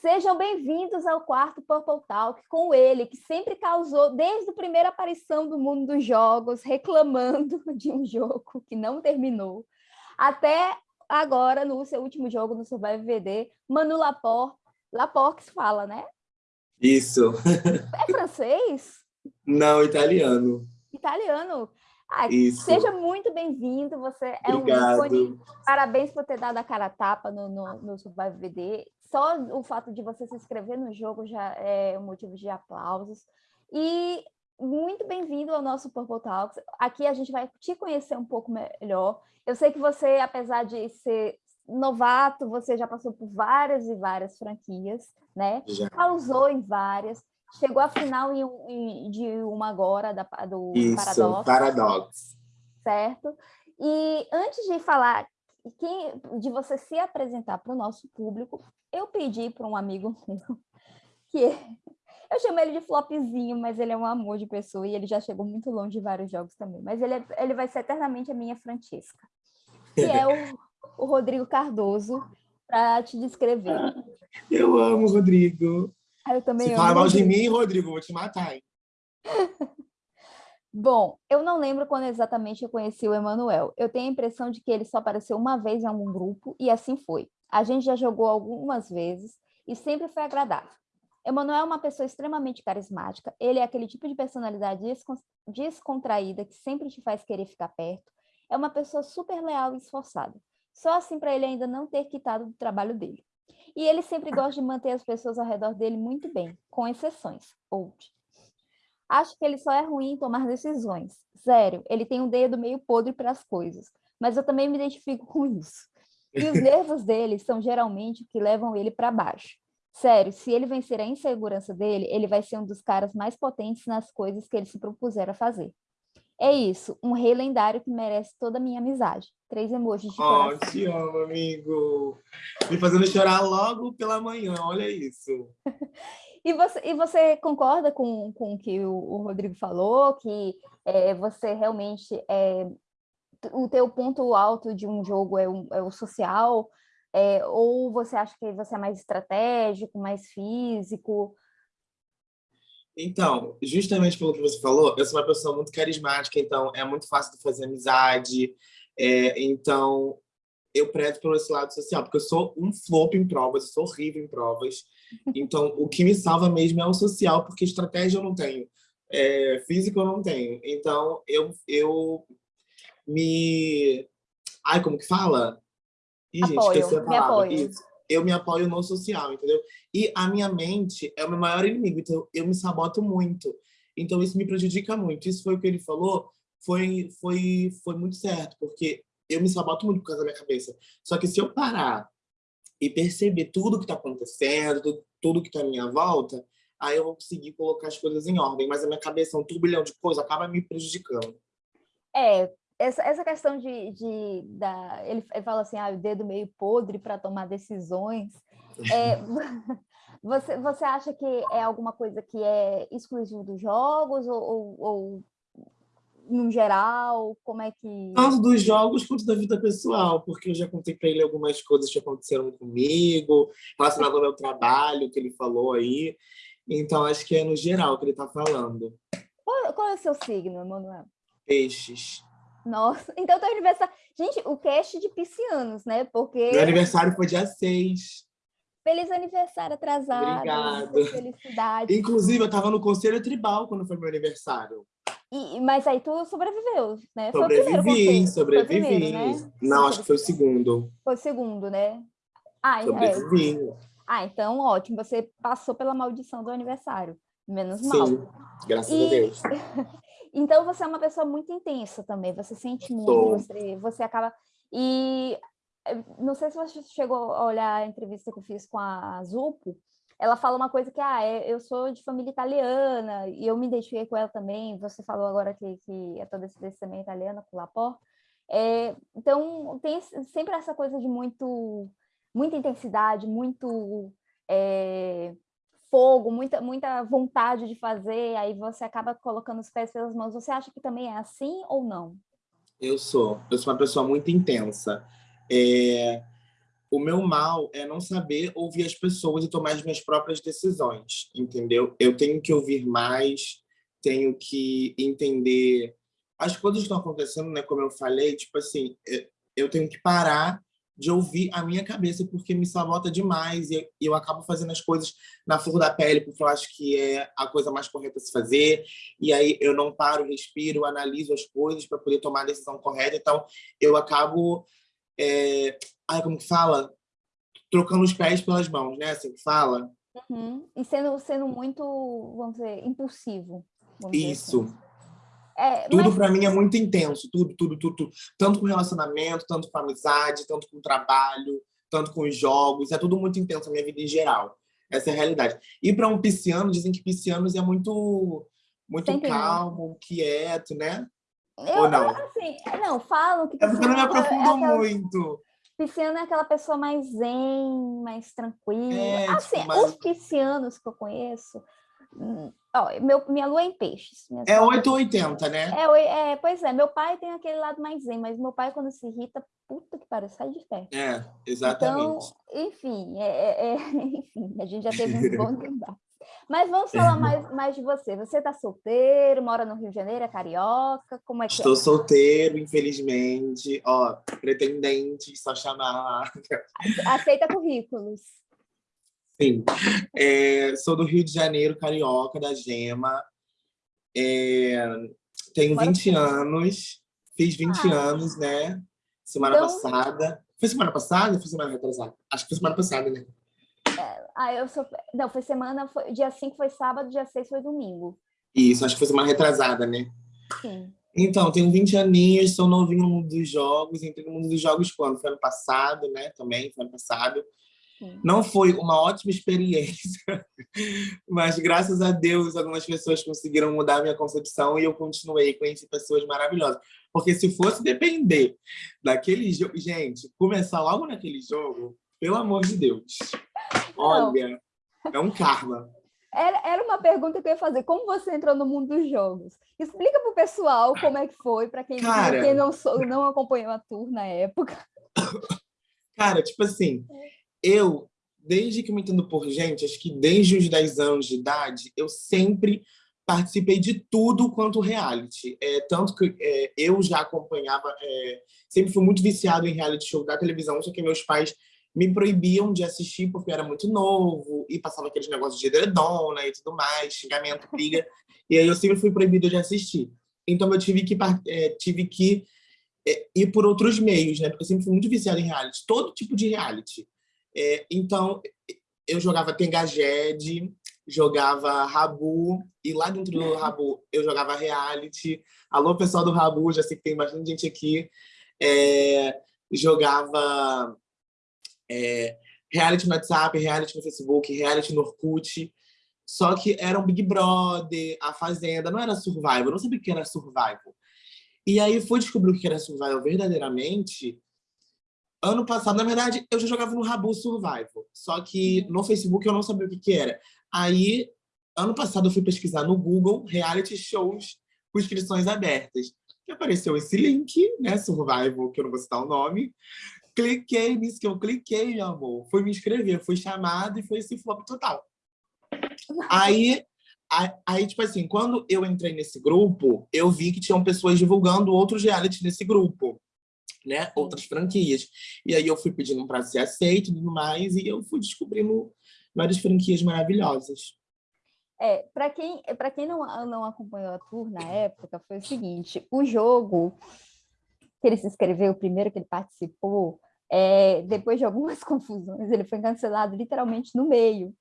Sejam bem-vindos ao quarto Purple Talk com ele, que sempre causou, desde a primeira aparição do mundo dos jogos, reclamando de um jogo que não terminou, até agora, no seu último jogo, no Survive VD, Manu Laporte, Laporte que se fala, né? Isso. É francês? Não, italiano. Italiano. Ah. Seja muito bem-vindo, você é Obrigado. um ícone. Parabéns por ter dado a cara a tapa no, no, no Survive VD. Só o fato de você se inscrever no jogo já é um motivo de aplausos. E muito bem-vindo ao nosso Purple Talks. Aqui a gente vai te conhecer um pouco melhor. Eu sei que você, apesar de ser novato, você já passou por várias e várias franquias, né? Já. Causou em várias. Chegou à final em, em- de uma agora, da, do Isso, Paradox Paradox. certo? E antes de falar quem, de você se apresentar para o nosso público, eu pedi para um amigo meu, que eu chamo ele de Flopzinho, mas ele é um amor de pessoa e ele já chegou muito longe de vários jogos também. Mas ele, é- ele vai ser eternamente a minha Francesca, que é o, o Rodrigo Cardoso, para te descrever. Eu amo, Rodrigo. Ah, Eu também Se amo falar mal de mim, Rodrigo, vou te matar, hein? Bom, eu não lembro quando exatamente eu conheci o Emanuel. Eu tenho a impressão de que ele só apareceu uma vez em algum grupo e assim foi. A gente já jogou algumas vezes e sempre foi agradável. Emanuel é uma pessoa extremamente carismática. Ele é aquele tipo de personalidade descon- descontraída que sempre te faz querer ficar perto. É uma pessoa super leal e esforçada. Só assim para ele ainda não ter quitado do trabalho dele. E ele sempre gosta de manter as pessoas ao redor dele muito bem, com exceções. Old. Acho que ele só é ruim em tomar decisões. Sério, ele tem um dedo meio podre para as coisas. Mas eu também me identifico com isso. E os nervos dele são geralmente o que levam ele para baixo. Sério, se ele vencer a insegurança dele, ele vai ser um dos caras mais potentes nas coisas que ele se propuser a fazer. É isso, um rei lendário que merece toda a minha amizade. Três emojis de Oh, coração. te amo, amigo. Me fazendo chorar logo pela manhã, olha isso. E você, e você concorda com, com o que o, o Rodrigo falou, que é, você realmente, é, o teu ponto alto de um jogo é, um- é o social, é, ou você acha que você é mais estratégico, mais físico? Então, justamente pelo que você falou, eu sou uma pessoa muito carismática, então é muito fácil de fazer amizade. é, então, eu prezo pelo esse lado social, porque eu sou um flop em provas, eu sou horrível em provas. Então, o que me salva mesmo é o social, porque estratégia eu não tenho, é, físico eu não tenho. Então, eu, eu me... Ai, como que fala? Ih, gente, Apoio, esqueci a me palavra. apoio. Isso. Eu me apoio no social, entendeu? E a minha mente é o meu maior inimigo, então eu me saboto muito. Então isso me prejudica muito. Isso foi o que ele falou, foi, foi, foi muito certo, porque eu me saboto muito por causa da minha cabeça. Só que se eu parar e perceber tudo que está acontecendo, tudo, tudo que está à minha volta, aí eu vou conseguir colocar as coisas em ordem. Mas a minha cabeça é um turbilhão de coisas, acaba me prejudicando. É, essa, essa questão de, de da, ele, ele fala assim, ah, o dedo meio podre para tomar decisões. É, você, você acha que é alguma coisa que é exclusivo dos jogos ou, ou, ou no geral? Como é que. Tanto dos jogos quanto da vida pessoal, porque eu já contei para ele algumas coisas que aconteceram comigo, relacionado ao meu trabalho, que ele falou aí. Então, acho que é no geral que ele está falando. Qual, qual é o seu signo, Emanuel? Peixes. Nossa, então teu aniversário. Gente, o cast de piscianos, né? Porque. Meu aniversário foi dia 6. Feliz aniversário atrasado. Obrigado. Felicidade. Inclusive, eu estava no Conselho Tribal quando foi meu aniversário. E, mas aí tu sobreviveu, né? Foi o primeiro Sobrevivi, sobrevivi. primeiro, né? Não, acho que foi o segundo. Foi o segundo, né? Ah, é. Sobrevivi. ah, então ótimo. Você passou pela maldição do aniversário. Menos mal. Sim, graças E- a Deus. Então você é uma pessoa muito intensa também. Você sente muito, Sou. você, você acaba. E eh, não sei se você chegou a olhar a entrevista que eu fiz com a Zupo. Ela fala uma coisa que, ah, é- eu sou de família italiana, e eu me identifiquei com ela também. Você falou agora que, que é toda descendência também italiana, com Lapor. É, então, tem sempre essa coisa de muito, muita intensidade, muito é, fogo, muita, muita vontade de fazer, aí você acaba colocando os pés pelas mãos. Você acha que também é assim ou não? Eu sou. Eu sou uma pessoa muito intensa. É, o meu mal é não saber ouvir as pessoas e tomar as minhas próprias decisões, entendeu? Eu tenho que ouvir mais, tenho que entender as coisas que estão acontecendo, né? Como eu falei, tipo assim, é, eu tenho que parar de ouvir a minha cabeça, porque me sabota demais e eu acabo fazendo as coisas na flor da pele, porque eu acho que é a coisa mais correta a se fazer, e aí eu não paro, respiro, analiso as coisas para poder tomar a decisão correta, então eu acabo, é... ai, como que fala? Trocando os pés pelas mãos, né? Assim que fala. Uhum. E sendo, sendo muito, vamos dizer, impulsivo. Isso. Assim. É, tudo mas... para mim é muito intenso, tudo, tudo, tudo, tudo, Tanto com relacionamento, tanto com amizade, tanto com trabalho, tanto com os jogos. É tudo muito intenso a minha vida em geral. Essa é a realidade. E para um pisciano, dizem que piscianos é muito, muito calmo, quieto, né? Eu, Ou não? Assim, não, falam que... É porque eu não me aprofundo é muito. Pisciano é aquela pessoa mais zen, mais tranquila. É, assim, tipo, mais... os piscianos que eu conheço Ó, meu, minha lua é em peixes. É 880, né? É, é, pois é, meu pai tem aquele lado mais zen, mas meu pai, quando se irrita, puta que pariu, sai de perto. É, exatamente. Então, enfim, é, é, é enfim, a gente já teve um bom debate. Mas vamos falar mais, mais de você. Você está solteiro, mora no Rio de Janeiro, é carioca? Como é que Estou é? solteiro, infelizmente. Ó, pretendente, só chamar. Aceita currículos. Sim. É, sou do Rio de Janeiro, carioca, da Gema. É, tenho 20 anos. Fiz 20 ah. anos, né? Semana então... passada. Foi semana passada ou foi semana retrasada? Acho que foi semana passada, né? É, ah, eu sou... Não, foi semana... Foi... Dia 5 foi sábado, dia 6 foi domingo. Isso, acho que foi semana retrasada, né? Sim. Então, tenho 20 aninhos, sou novinho no mundo dos jogos. Entrei no mundo dos jogos quando? Foi ano passado, né? Também, foi ano passado. Não foi uma ótima experiência, mas graças a Deus algumas pessoas conseguiram mudar a minha concepção e eu continuei, conheci pessoas maravilhosas. Porque se fosse depender daquele jogo... Gente, começar logo naquele jogo, pelo amor de Deus. Olha, é um karma. Era, uma pergunta que eu ia fazer. Como você entrou no mundo dos jogos? Explica para o pessoal como é que foi, para quem, quem não, não acompanhou a tour na época. Cara, tipo assim, eu, desde que me entendo por gente, acho que desde os 10 anos de idade, eu sempre participei de tudo quanto reality. É, tanto que é, eu já acompanhava, é, sempre fui muito viciado em reality show da televisão, só que meus pais me proibiam de assistir porque eu era muito novo e passava aqueles negócios de edredona e tudo mais, xingamento, briga, e aí eu sempre fui proibido de assistir. Então eu tive que, é, tive que é, ir por outros meios, né? Porque eu sempre fui muito viciado em reality, todo tipo de reality. É, então, eu jogava Tengajed, jogava Rabu, e lá dentro do Rabu eu jogava Reality. Alô, pessoal do Rabu, já sei que tem bastante gente aqui. É, jogava é, Reality no WhatsApp, Reality no Facebook, Reality no Orkut. Só que era um Big Brother, A Fazenda, não era Survival, eu não sabia o que era Survival. E aí fui descobrir o que era Survival verdadeiramente Ano passado, na verdade, eu já jogava no Rabu Survival, só que no Facebook eu não sabia o que, que era. Aí, ano passado, eu fui pesquisar no Google reality shows com inscrições abertas. E apareceu esse link, né, Survival, que eu não vou citar o nome. Cliquei nisso que eu cliquei, meu amor. Fui me inscrever, fui chamado e foi esse flop total. Aí, aí, tipo assim, quando eu entrei nesse grupo, eu vi que tinham pessoas divulgando outros reality nesse grupo né, outras franquias. E aí eu fui pedindo para ser aceito e tudo mais, e eu fui descobrindo várias franquias maravilhosas. É, para quem, para quem não, não acompanhou a tour na época, foi o seguinte, o jogo que ele se inscreveu, o primeiro que ele participou, é, depois de algumas confusões, ele foi cancelado literalmente no meio.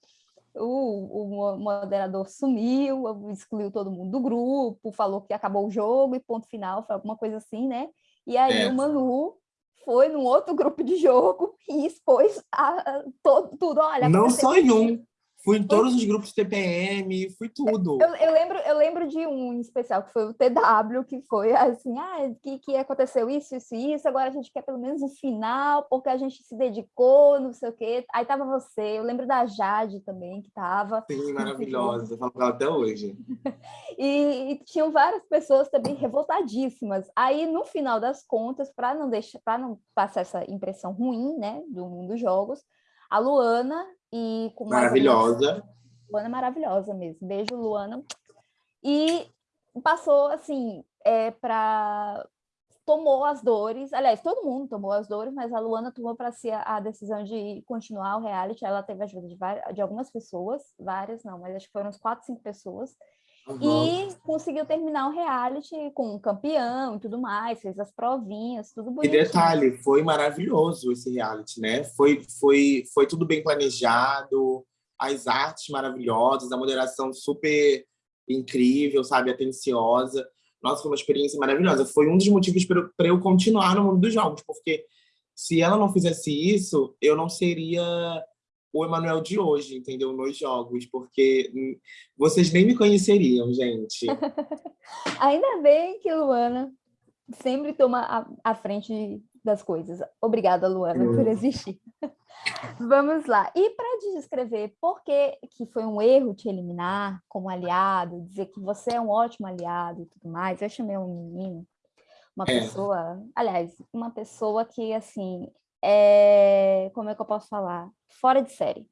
O, o, moderador sumiu, excluiu todo mundo do grupo, falou que acabou o jogo e ponto final, foi alguma coisa assim, né? E aí é. o Manu foi num outro grupo de jogo e expôs a, a, todo, tudo. Olha, não só em um, Fui em todos os grupos TPM, fui tudo. Eu, eu, lembro, eu lembro de um em especial, que foi o TW, que foi assim, ah, que, que aconteceu isso, isso e isso, agora a gente quer pelo menos o final, porque a gente se dedicou, não sei o quê. Aí tava você, eu lembro da Jade também, que tava. Sim, maravilhosa, eu falo com ela até hoje. e, e, tinham várias pessoas também revoltadíssimas. Aí, no final das contas, para não deixar, para não passar essa impressão ruim, né, do mundo dos jogos, a Luana e com maravilhosa. Luana é maravilhosa mesmo. Beijo, Luana. E passou assim é, para tomou as dores, aliás, todo mundo tomou as dores, mas a Luana tomou para si a, decisão de continuar o reality. Ela teve ajuda de, várias, de algumas pessoas, várias não, mas acho que foram uns quatro, cinco pessoas. Uhum. E conseguiu terminar o reality com um campeão e tudo mais, fez as provinhas, tudo bonito. E detalhe, foi maravilhoso esse reality, né? Foi, foi, foi tudo bem planejado, as artes maravilhosas, a moderação super incrível, sabe? Atenciosa. Nossa, foi uma experiência maravilhosa. Foi um dos motivos para eu continuar no mundo dos jogos, porque se ela não fizesse isso, eu não seria o Emanuel de hoje, entendeu? Nos jogos, porque vocês nem me conheceriam, gente. Ainda bem que Luana sempre toma a, a frente das coisas. Obrigada, Luana, por existir. Vamos lá. E para descrever por que, que foi um erro te eliminar como aliado, dizer que você é um ótimo aliado e tudo mais, eu chamei um menino, uma é. pessoa, aliás, uma pessoa que, assim, é, como é que eu posso falar? Fora de série.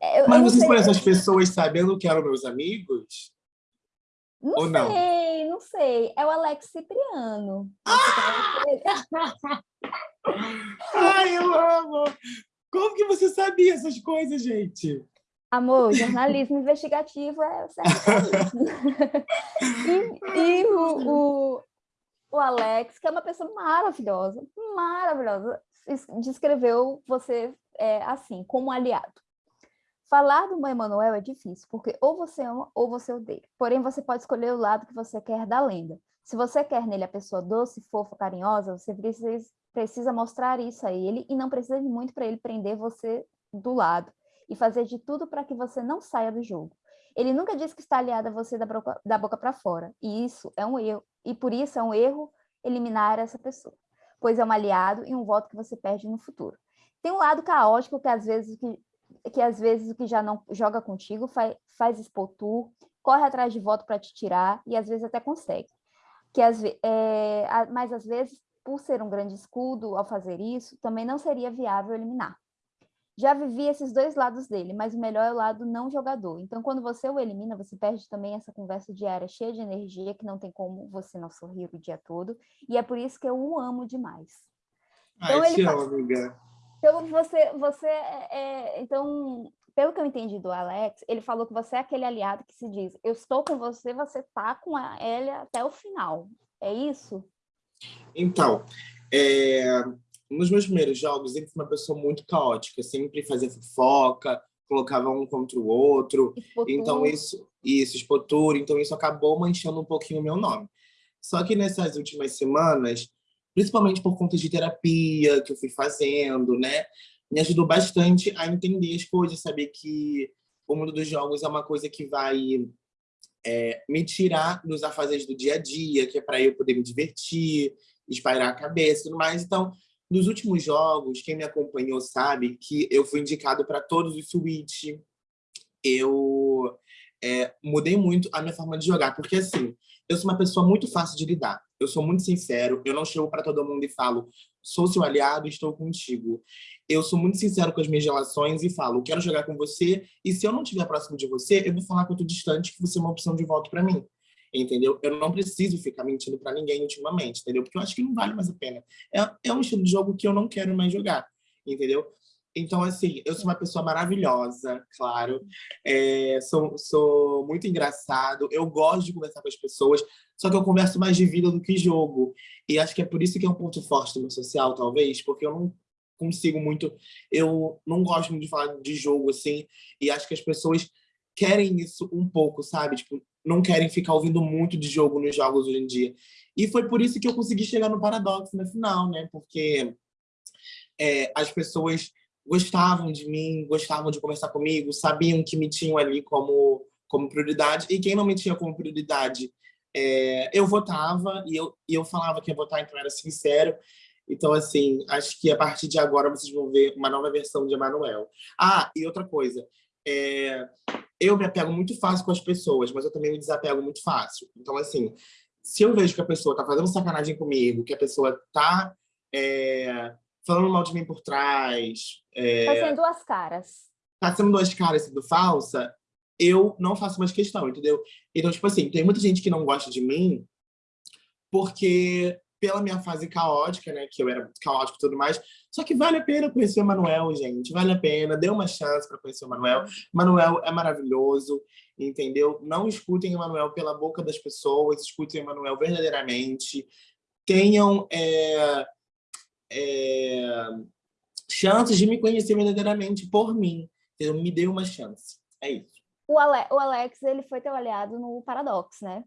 Eu, Mas eu vocês conhecem as pessoas sabendo que eram meus amigos? Não Ou sei, não? não sei. É o Alex Cipriano. Ai, eu amo! Como que você sabia essas coisas, gente? Amor, jornalismo investigativo é certo. e, e o, o, o Alex, que é uma pessoa maravilhosa, maravilhosa, descreveu você é, assim, como aliado. Falar do Emanuel é difícil, porque ou você ama ou você odeia. Porém, você pode escolher o lado que você quer da lenda. Se você quer nele a pessoa doce, fofa, carinhosa, você precisa, precisa mostrar isso a ele e não precisa de muito para ele prender você do lado e fazer de tudo para que você não saia do jogo. Ele nunca disse que está aliado a você da boca, da boca para fora, e isso é um erro, e por isso é um erro eliminar essa pessoa pois é um aliado e um voto que você perde no futuro. Tem um lado caótico que às vezes que, que às vezes o que já não joga contigo faz, faz expor tu, corre atrás de voto para te tirar e às vezes até consegue. Que às, é, mas às vezes, por ser um grande escudo ao fazer isso, também não seria viável eliminar. Já vivi esses dois lados dele, mas o melhor é o lado não jogador. Então, quando você o elimina, você perde também essa conversa diária cheia de energia, que não tem como você não sorrir o dia todo. E é por isso que eu o amo demais. Então, Ai, ele faz... amiga. Então, você, você é, é... Então, pelo que eu entendi do Alex, ele falou que você é aquele aliado que se diz, eu estou com você, você tá com a Elia até o final. É isso? Então, é nos meus primeiros jogos, ele foi uma pessoa muito caótica, sempre fazia fofoca, colocava um contra o outro. Então isso, isso, expotura, então isso acabou manchando um pouquinho o meu nome. Só que nessas últimas semanas, principalmente por conta de terapia que eu fui fazendo, né, me ajudou bastante a entender as coisas, saber que o mundo dos jogos é uma coisa que vai é, me tirar dos afazeres do dia a dia, que é para eu poder me divertir, espairar a cabeça e tudo mais. Então, nos últimos jogos, quem me acompanhou sabe que eu fui indicado para todos os Switch. Eu é, mudei muito a minha forma de jogar, porque assim, eu sou uma pessoa muito fácil de lidar. Eu sou muito sincero, eu não chego para todo mundo e falo, sou seu aliado estou contigo. Eu sou muito sincero com as minhas relações e falo, quero jogar com você, e se eu não estiver próximo de você, eu vou falar que eu estou distante, que você é uma opção de voto para mim entendeu? Eu não preciso ficar mentindo para ninguém ultimamente, entendeu? Porque eu acho que não vale mais a pena. É, é um estilo de jogo que eu não quero mais jogar, entendeu? Então, assim, eu sou uma pessoa maravilhosa, claro. É, sou, sou muito engraçado. Eu gosto de conversar com as pessoas, só que eu converso mais de vida do que jogo. E acho que é por isso que é um ponto forte do meu social, talvez, porque eu não consigo muito... Eu não gosto muito de falar de jogo, assim, e acho que as pessoas querem isso um pouco, sabe? Tipo, não querem ficar ouvindo muito de jogo nos jogos hoje em dia. E foi por isso que eu consegui chegar no Paradox na final, né? Porque é, as pessoas gostavam de mim, gostavam de conversar comigo, sabiam que me tinham ali como, como prioridade, e quem não me tinha como prioridade, é, eu votava, e eu, e eu falava que ia votar, então era sincero, então, assim, acho que a partir de agora vocês vão ver uma nova versão de Emanuel. Ah, e outra coisa, é, eu me apego muito fácil com as pessoas, mas eu também me desapego muito fácil. Então, assim, se eu vejo que a pessoa tá fazendo sacanagem comigo, que a pessoa tá é, falando mal de mim por trás... É, tá sendo duas caras. Tá sendo duas caras sendo falsa, eu não faço mais questão, entendeu? Então, tipo assim, tem muita gente que não gosta de mim porque pela minha fase caótica, né, que eu era muito caótico e tudo mais, só que vale a pena conhecer o Manuel, gente, vale a pena, dê uma chance para conhecer o Manuel. Manuel é maravilhoso, entendeu? Não escutem o Manuel pela boca das pessoas, escutem o Manuel verdadeiramente, tenham é, é, chances de me conhecer verdadeiramente por mim, entendeu? Me dê uma chance, é isso. O, Ale o Alex, ele foi teu aliado no Paradox, né?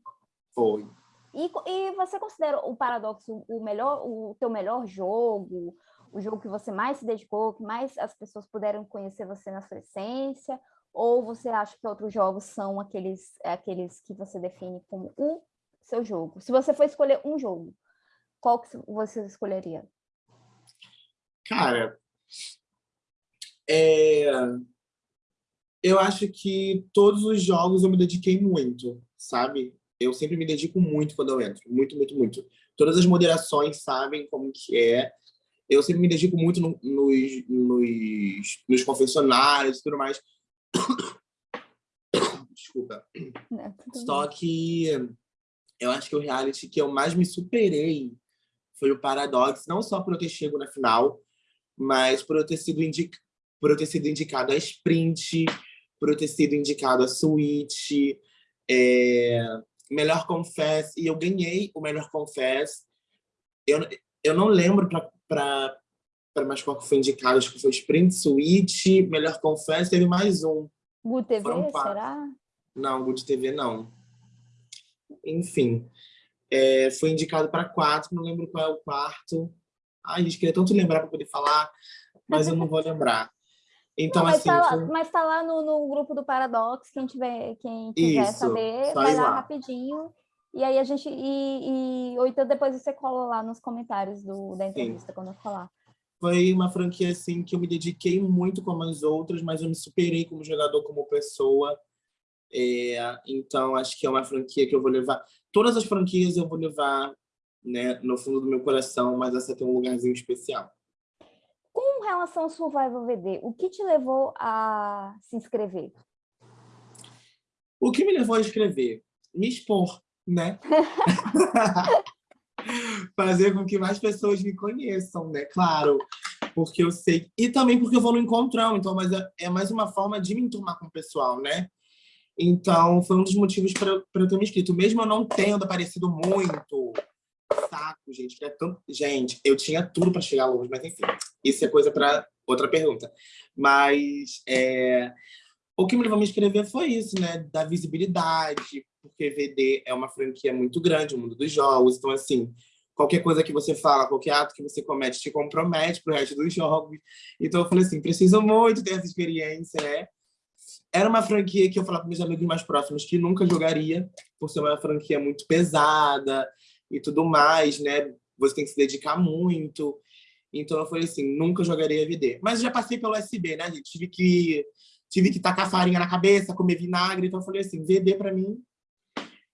Foi. E, e você considera o Paradoxo o melhor, o teu melhor jogo, o jogo que você mais se dedicou, que mais as pessoas puderam conhecer você na sua essência? Ou você acha que outros jogos são aqueles, aqueles que você define como o seu jogo? Se você for escolher um jogo, qual que você escolheria? Cara, é... eu acho que todos os jogos eu me dediquei muito, sabe? Eu sempre me dedico muito quando eu entro, muito, muito, muito. Todas as moderações sabem como que é. Eu sempre me dedico muito no, nos, nos, nos confessionários e tudo mais. Desculpa. Não, Só que eu acho que o reality que eu mais me superei foi o Paradox, não só por eu ter chego na final, mas por eu ter sido, indic... por eu ter sido indicado a Sprint, por eu ter sido indicado a Switch, é melhor confess, e eu ganhei o melhor confess. Eu, eu não lembro para mais qual que foi indicado, acho que foi Sprint Suite, melhor confess, teve mais um. Good TV, será? Não, Good TV não. Enfim, é, foi indicado para quatro, não lembro qual é o quarto. Ai, gente, queria tanto lembrar para poder falar, mas eu não vou lembrar. Então, não, mas assim. Tá lá. Mas tá lá no, no, grupo do Paradox, quem, tiver, quem quiser Isso, saber, vai lá, lá, rapidinho. E aí a gente. E, e, ou então depois você cola lá nos comentários do, da entrevista Sim. quando eu falar. Foi uma franquia assim que eu me dediquei muito como as outras, mas eu me superei como jogador, como pessoa. É, então, acho que é uma franquia que eu vou levar. Todas as franquias eu vou levar né, no fundo do meu coração, mas essa tem um lugarzinho especial com relação ao Survival VD, o que te levou a se inscrever? O que me levou a escrever? Me expor, né? Fazer com que mais pessoas me conheçam, né? Claro, porque eu sei... E também porque eu vou no encontrão, então mas é, é mais uma forma de me enturmar com o pessoal, né? Então, foi um dos motivos para eu ter me inscrito. Mesmo eu não tendo aparecido muito, saco, gente. É tanto... Gente, eu tinha tudo para chegar longe, mas enfim, isso é coisa para outra pergunta. Mas é... o que me levou a me inscrever foi isso, né? Da visibilidade, porque VD é uma franquia muito grande, o mundo dos jogos. Então, assim, qualquer coisa que você fala, qualquer ato que você comete, te compromete pro resto dos jogos. Então, eu falei assim, preciso muito ter essa experiência, né? Era uma franquia que eu falava para meus amigos mais próximos que nunca jogaria, por ser uma franquia muito pesada, e tudo mais, né? Você tem que se dedicar muito. Então eu falei assim, nunca jogaria VD. Mas eu já passei pelo SB, né, gente? Tive que, tive que tacar farinha na cabeça, comer vinagre. Então eu falei assim, VD para mim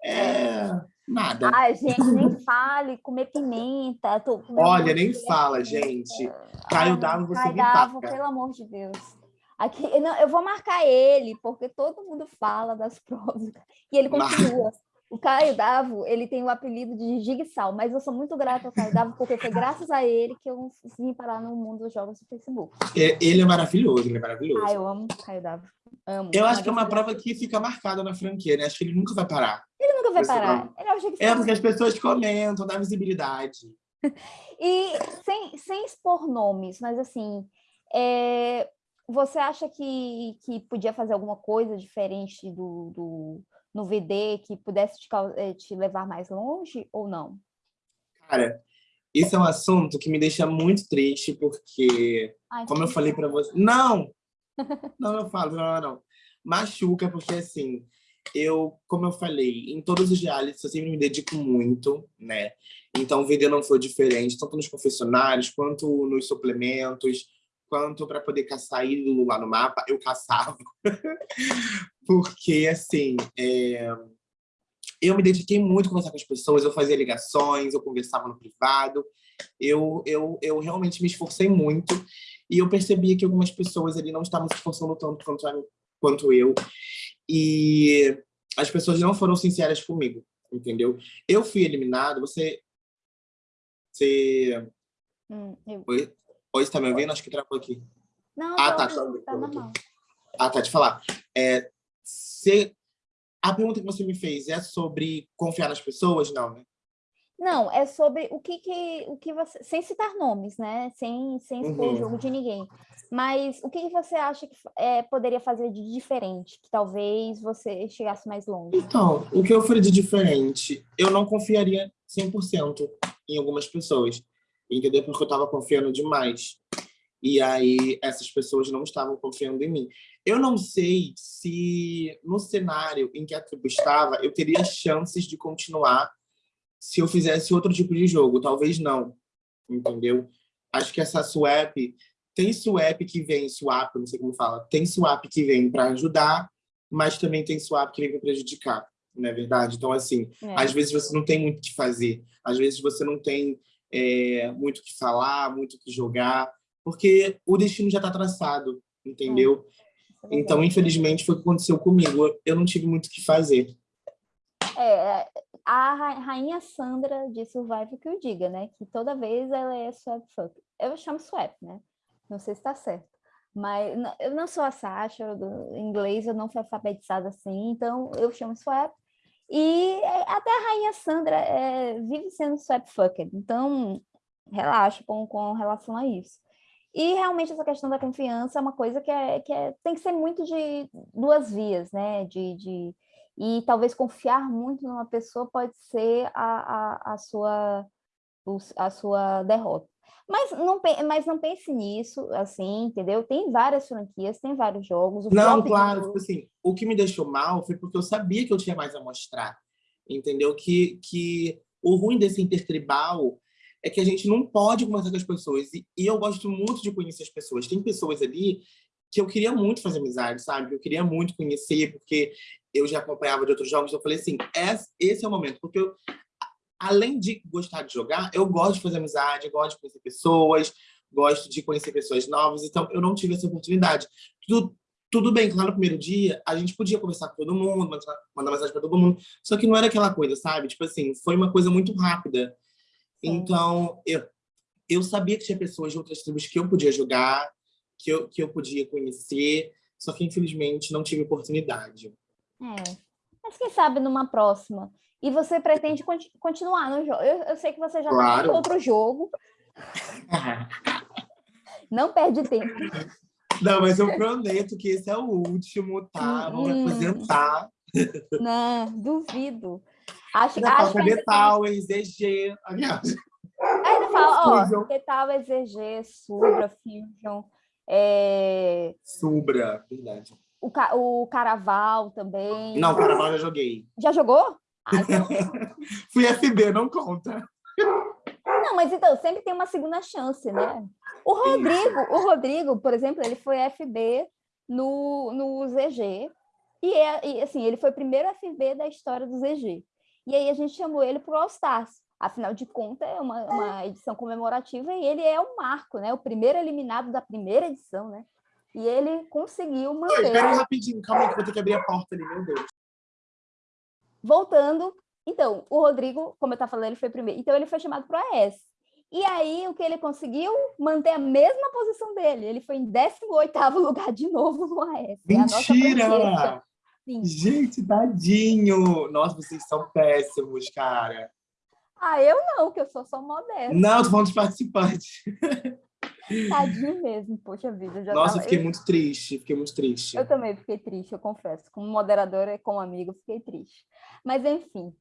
é nada. Ai, gente, nem fale, comer pimenta. Tô Olha, nem fala, gente. Caio Davo, você Caio me Davo, pelo amor de Deus. Aqui, não, eu vou marcar ele, porque todo mundo fala das provas. E ele continua. O Caio Davo, ele tem o apelido de Jigsaw, mas eu sou muito grata ao Caio Davo, porque foi graças a ele que eu vim parar no mundo dos jogos do Facebook. É, ele é maravilhoso, ele é maravilhoso. Ah, eu amo o Caio Davo. Amo. Eu acho que é uma prova que fica marcada na franquia, né? Acho que ele nunca vai parar. Ele nunca vai parar. Ele é, é porque as pessoas comentam, dá visibilidade. e sem, sem expor nomes, mas assim, é, você acha que, que podia fazer alguma coisa diferente do, do no VD que pudesse te, eh, te levar mais longe ou não? Cara, Isso é um assunto que me deixa muito triste, porque, Ai, como eu falei para você... Não! Não, eu falo, não, não. Machuca, porque assim, eu, como eu falei, em todos os realities eu sempre me dedico muito, né? Então o vídeo não foi diferente, tanto nos confessionários, quanto nos suplementos, quanto para poder caçar ídolo lá no mapa, eu caçava. Porque, assim, é... eu me dediquei muito a conversar com as pessoas, eu fazia ligações, eu conversava no privado, eu, eu, eu realmente me esforcei muito e eu percebia que algumas pessoas ali não estavam se esforçando tanto quanto, quanto eu. E as pessoas não foram sinceras comigo, entendeu? Eu fui eliminado, você... Você... Hum, eu... Oi? Você tá me ouvindo? Acho que travou aqui. Não, ah, tá, tá, tá normal. Ah, tá, te falar. É, se... A pergunta que você me fez é sobre confiar nas pessoas? Não, né? Não, é sobre o que, que, o que você... Sem citar nomes, né? Sem, sem expor uhum. o jogo de ninguém. Mas o que, que você acha que é, poderia fazer de diferente? Que talvez você chegasse mais longe? Então, o que eu faria de diferente? Eu não confiaria 100% em algumas pessoas. Entendeu? Porque eu estava confiando demais. E aí, essas pessoas não estavam confiando em mim. Eu não sei se no cenário em que a tribo estava, eu teria chances de continuar se eu fizesse outro tipo de jogo. Talvez não, entendeu? Acho que essa swap... Tem swap que vem, swap, não sei como fala, tem swap que vem para ajudar, mas também tem swap que vem para prejudicar, não é verdade? Então, assim, é. às vezes você não tem muito o que fazer, às vezes você não tem é, muito o que falar, muito o que jogar, porque o destino já está traçado, entendeu? É. Então, infelizmente, foi o que aconteceu comigo. Eu não tive muito o que fazer. É, é a rainha Sandra de Survival que eu diga, né? Que toda vez ela é swap fuck. Eu chamo swap, né? Não sei se está certo. Mas eu não sou a Sasha, do inglês eu não fui alfabetizada assim, então eu chamo swap. E é, até a rainha Sandra é, vive sendo swap fucker, então relaxa com, com relação a isso. E realmente essa questão da confiança é uma coisa que, é, que é, tem que ser muito de duas vias, né? De, de, e talvez confiar muito numa pessoa pode ser a, a, a, sua, a sua derrota. Mas não, mas não pense nisso, assim, entendeu? Tem várias franquias, tem vários jogos. não, claro, tipo assim, o que me deixou mal foi porque eu sabia que eu tinha mais a mostrar, entendeu? Que, que o ruim desse intertribal é que a gente não pode conversar com as pessoas. E, e eu gosto muito de conhecer as pessoas. Tem pessoas ali que eu queria muito fazer amizade, sabe? Eu queria muito conhecer, porque eu já acompanhava de outros jogos, eu falei assim, esse é o momento, porque eu, além de gostar de jogar, eu gosto de fazer amizade, gosto de conhecer pessoas, gosto de conhecer pessoas novas, então eu não tive essa oportunidade. Tudo, tudo bem, claro, no primeiro dia, a gente podia conversar com todo mundo, mandar mensagem para todo mundo, só que não era aquela coisa, sabe? Tipo assim, foi uma coisa muito rápida. Sim. Então, eu, eu sabia que tinha pessoas de outras tribos que eu podia jogar, que eu, que eu podia conhecer, só que infelizmente não tive oportunidade. É. Mas quem sabe numa próxima. E você pretende continu continuar no jogo. Eu, eu, sei que você já claro. tem outro jogo. Não perde tempo. Não, mas eu prometo que esse é o último, tá? Vou hum. apresentar. Não, duvido. Acho, ainda acho que Towers, EG, aliás. Ainda fala, ó, The Towers, EG, Subra, Fusion. É... Subra, verdade. O, ca o Caraval também. Não, o Caraval já joguei. Já jogou? Ah, então... Fui FB, não conta. Não, mas então, sempre tem uma segunda chance, né? O Rodrigo, o Rodrigo, por exemplo, ele foi FB no, no ZG. E, é, e, assim, ele foi o primeiro FB da história do ZG. E aí a gente chamou ele para o All Stars. Afinal de contas, é uma, uma edição comemorativa e ele é o marco, né? O primeiro eliminado da primeira edição, né? E ele conseguiu manter... Oi, pera rapidinho, calma aí que vou ter que abrir a porta ali, meu Deus. Voltando, então, o Rodrigo, como eu estava falando, ele foi primeiro. Então, ele foi chamado para a AES. E aí, o que ele conseguiu? Manter a mesma posição dele. Ele foi em 18º lugar de novo no AES. É Mentira! É Gente, tadinho! Nossa, vocês são péssimos, cara. Ah, eu não, que eu sou só modesta. Não, tô falando de participante. Tadinho mesmo, poxa vida. Já Nossa, tava... fiquei muito triste, fiquei muito triste. Eu também fiquei triste, eu confesso. Como moderadora e como amigo, fiquei triste. Mas, enfim.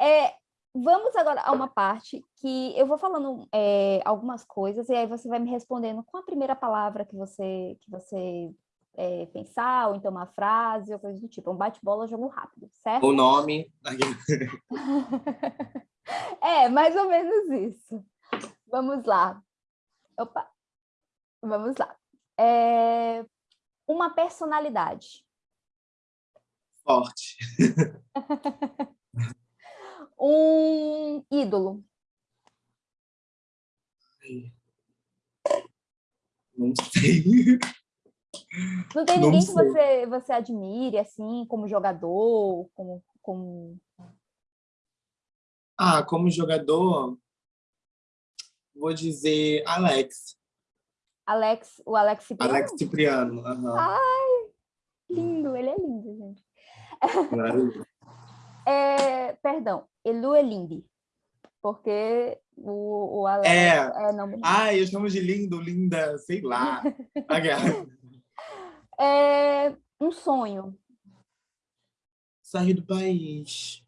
É, vamos agora a uma parte que eu vou falando é, algumas coisas e aí você vai me respondendo com a primeira palavra que você, que você é, pensar, ou então uma frase, ou coisa do tipo. Um bate-bola, jogo rápido, certo? O nome. é, mais ou menos isso. Vamos lá. Opa. Vamos lá. É... Uma personalidade. Forte. um ídolo. Não sei. Não tem ninguém que você, você admire, assim, como jogador, como, como... Ah, como jogador, vou dizer Alex. Alex, o Alex Cipriano? Alex Cipriano, uhum. Ai, lindo, ele é lindo, gente. é, perdão, Elu Elinde, porque o, o Alex é, é nome Ah, eu chamo de lindo, linda, sei lá. é, um sonho. Sair do país.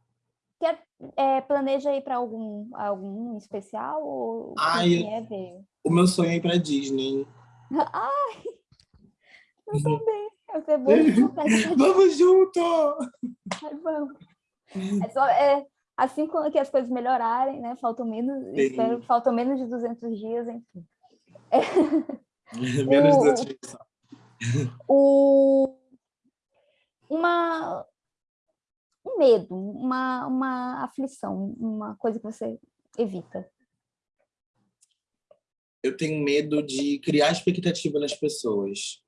Quer, é, planeja ir para algum, algum especial? Ou Ai, é ver? O meu sonho é ir para Disney. Ai, eu também. Eu sei bom. vamos junto! Ai, vamos. É só, é, assim que as coisas melhorarem, né? Faltam menos, espero, faltam menos de 200 dias, enfim. É. menos de 200 dias. O, uma, um medo, uma, uma aflição, uma coisa que você evita? Eu tenho medo de criar expectativa nas pessoas.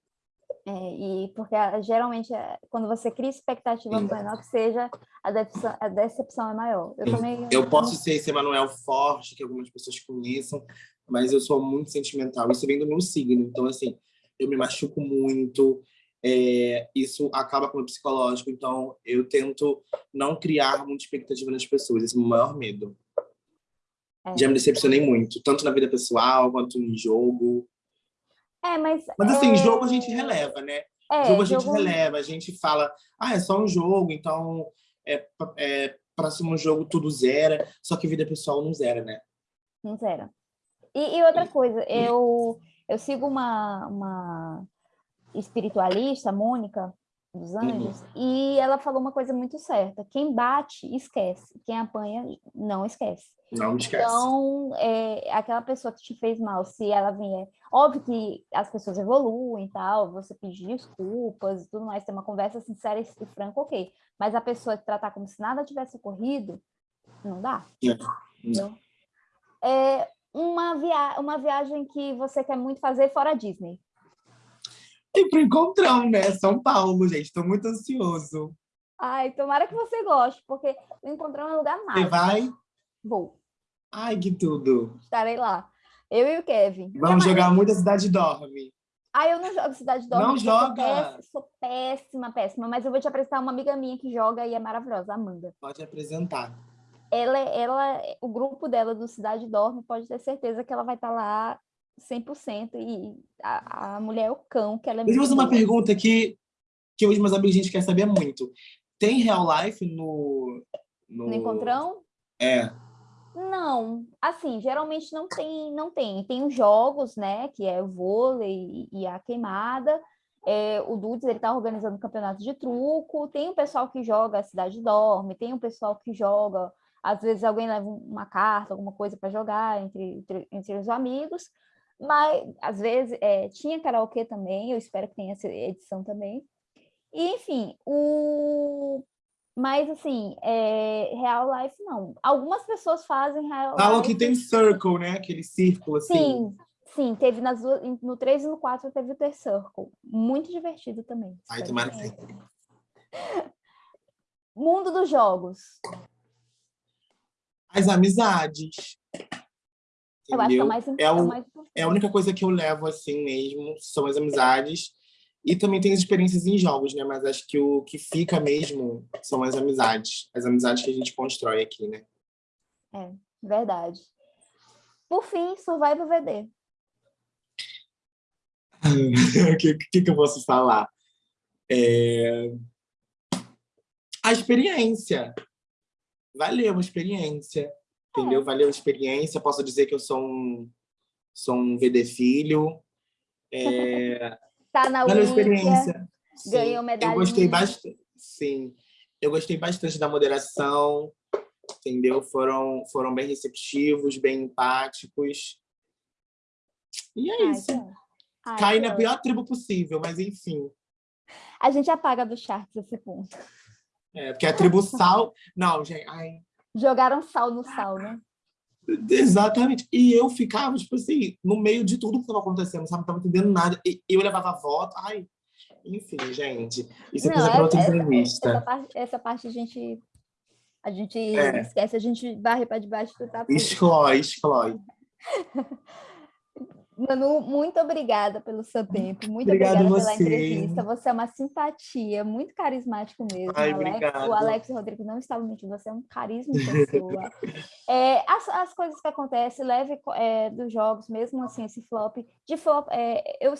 É, e porque ah, geralmente é, quando você cria expectativa Sim. menor que seja, a decepção, a decepção é maior. Eu, também, eu posso ser esse Emanuel forte, que algumas pessoas conheçam, mas eu sou muito sentimental. Isso vem do meu signo. Então, assim, eu me machuco muito, é, isso acaba com o psicológico, então eu tento não criar muita expectativa nas pessoas, esse é o meu maior medo. É. Já me decepcionei muito, tanto na vida pessoal quanto em jogo. É, mas... Mas assim, é... jogo a gente releva, né? É, jogo a gente jogo... releva, a gente fala, ah, é só um jogo, então é, é próximo jogo tudo zera, só que vida pessoal não zera, né? Não zera. E, e outra coisa, eu eu sigo uma, uma espiritualista, Mônica dos uhum. Anjos, uhum. e ela falou uma coisa muito certa: quem bate, esquece, quem apanha, não esquece. Não esquece. Então, é, aquela pessoa que te fez mal, se ela vier. Óbvio que as pessoas evoluem e tal, você pedir desculpas e tudo mais, ter uma conversa sincera e franca, ok. Mas a pessoa tratar como se nada tivesse ocorrido, não dá. É. É, uma, via uma viagem que você quer muito fazer fora Disney? E pro Encontrão, né? São Paulo, gente. Estou muito ansioso. Ai, tomara que você goste, porque o Encontrão é um lugar mágico. Você vai? Vou. Ai, que tudo. Estarei lá. Eu e o Kevin. Vamos jogar muito a Cidade Dorme. Ah, eu não jogo Cidade Dorme. Não joga? Sou péssima, péssima. Mas eu vou te apresentar uma amiga minha que joga e é maravilhosa, Amanda. Pode apresentar ela, ela, o grupo dela do Cidade Dorme pode ter certeza que ela vai estar tá lá 100% e a, a mulher é o cão, que ela é Deixa eu fazer uma pergunta que, que os meus amigos a gente quer saber muito. Tem real life no... No, no Encontrão? É. Não, assim, geralmente não tem, não tem. Tem os jogos, né, que é o vôlei e a queimada, é, o Dudes ele está organizando campeonato de truco, tem o pessoal que joga a Cidade Dorme, tem o pessoal que joga às vezes alguém leva uma carta, alguma coisa para jogar entre, entre, entre, os amigos, mas às vezes é, tinha karaokê também, eu espero que tenha essa edição também. E, enfim, o... Mas, assim, é... Real Life, não. Algumas pessoas fazem Real Falam Life... que tem Circle, né? Aquele círculo, assim. Sim, sim. Teve nas duas... No 3 e no 4 teve o The Circle. Muito divertido também. Ai, tomara que Mundo dos jogos as amizades. Eu acho que é, mais, é, o, mais é a única coisa que eu levo assim mesmo, são as amizades. E também tem as experiências em jogos, né? Mas acho que o que fica mesmo são as amizades. As amizades que a gente constrói aqui, né? É, verdade. Por fim, Survival VD. O que, que, que, eu posso falar? É... A experiência valeu a experiência, entendeu? É. Valeu a experiência, posso dizer que eu sou um, sou um VD filho. É... tá na valeu a experiência. Ganhou medalha. Eu gostei bastante, sim. Eu gostei bastante da moderação, entendeu? Foram, foram bem receptivos, bem empáticos. E é isso. Ai, Cai na pior tribo possível, mas enfim. A gente apaga do charts esse ponto. É, porque a tribo sal... Não, gente, ai... Jogaram sal no sal, né? Exatamente. E eu ficava, tipo assim, no meio de tudo que estava acontecendo, sabe? Não estava entendendo nada. E eu levava voto. Ai, enfim, gente. Isso é coisa para outra entrevista. Essa parte, essa parte a gente a gente é. esquece, a gente varre para debaixo do tapete. Exclói, exclói. Manu, muito obrigada pelo seu tempo, muito obrigada pela você. entrevista. Você é uma simpatia, muito carismático mesmo. Ai, Alex, o Alex Rodrigo não estavam mentindo, você é um carisma de pessoa. é, as, as coisas que acontecem, leve é, dos jogos, mesmo assim, esse flop, de flop, é, eu,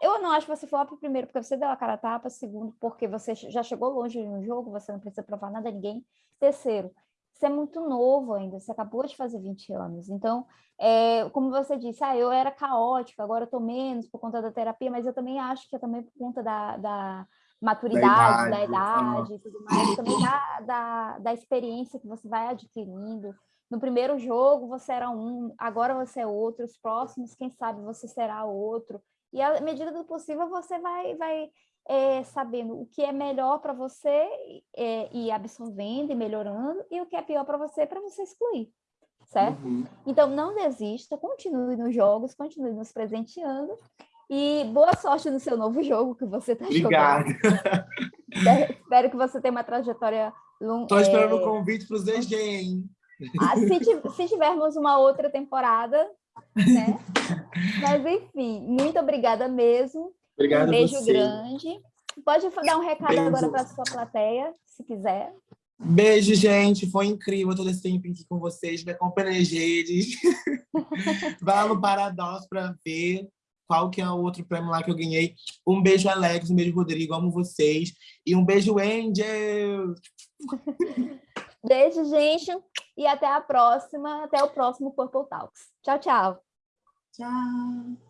eu não acho que você flop, primeiro, porque você deu a cara a tapa, segundo, porque você já chegou longe no jogo, você não precisa provar nada a ninguém, terceiro, você é muito novo ainda, você acabou de fazer 20 anos. Então, é, como você disse, ah, eu era caótica, agora eu estou menos por conta da terapia, mas eu também acho que é também por conta da, da maturidade, da idade, da idade e tudo mais, também da, da, da experiência que você vai adquirindo. No primeiro jogo você era um, agora você é outro, os próximos, quem sabe você será outro. E à medida do possível você vai, vai é, sabendo o que é melhor para você é, e absorvendo e melhorando, e o que é pior para você, para você excluir, certo? Uhum. Então, não desista, continue nos jogos, continue nos presenteando, e boa sorte no seu novo jogo que você está jogando. Obrigado. Espero que você tenha uma trajetória longa. Estou esperando o é... convite para os DG, hein? Ah, se, se tivermos uma outra temporada, né? Mas, enfim, muito obrigada mesmo. Obrigado um beijo você. grande. Pode dar um recado beijo. agora para a sua plateia, se quiser. Beijo, gente. Foi incrível todo esse tempo aqui com vocês. Me acompanha nas redes. Vai lá no Paradox para ver qual que é o outro prêmio lá que eu ganhei. Um beijo, Alex. Um beijo, Rodrigo. Amo vocês. E um beijo, Angel. Beijo, gente. E até a próxima. Até o próximo Purple Talks. Tchau, tchau. Tchau.